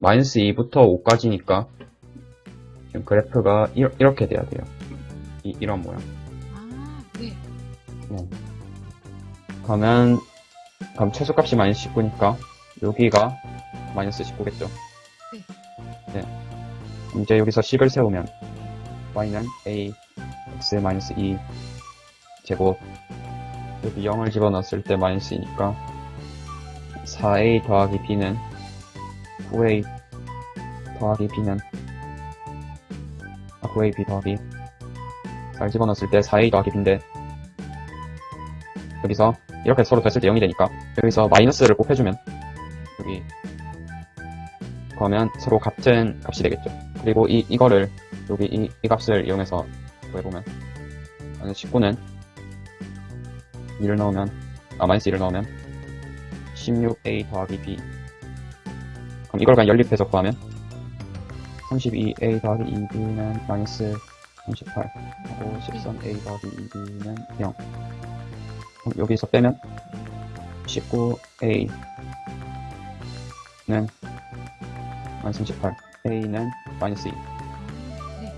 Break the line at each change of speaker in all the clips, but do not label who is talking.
마이너스 2부터 5까지니까 지금 그래프가 이, 렇게 돼야 돼요. 이, 이런 모양.
아, 네.
그러면 그럼 최소값이 마이너스 19니까 여기가 마이너스 19겠죠? 네. 이제 여기서 식을 세우면 y는 a x 마이너스 2 제곱 여기 0을 집어넣었을 때 마이너스 2니까 4a 더하기 b는 9a 더하기 b는 아 9ab 더하기 4를 집어넣었을 때 4a 더하기 b인데 여기서 이렇게 서로 됐을 때 0이 되니까 여기서 마이너스를 꼭 해주면 여기 그러면 서로 같은 값이 되겠죠. 그리고 이, 이거를 여기 이, 이 값을 이용해서 구해보면 19는 2를 넣으면 아 마이너스 1을 넣으면 16a 더하기 b 그럼 이걸 그냥 연립해서 구하면 32a 더하기 2b는 마이너스 38 하고 13a 더하기 2b는 0 그럼 여기서 빼면 19a는 마이너스 38 a는 마이너스 2
네.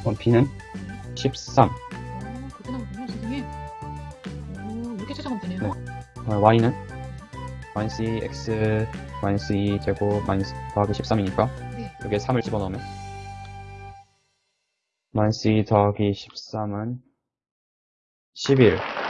그럼 b는 13
오, 그렇게 나오군요, 선생님. 오, 이렇게 찾아가면 되네요.
네. 어, y는 마이너스 2 x 마이너스 2 제곱 마이너스 더하기 13이니까
네.
여기에 3을 집어넣으면 마이너스 2 더하기 13은 11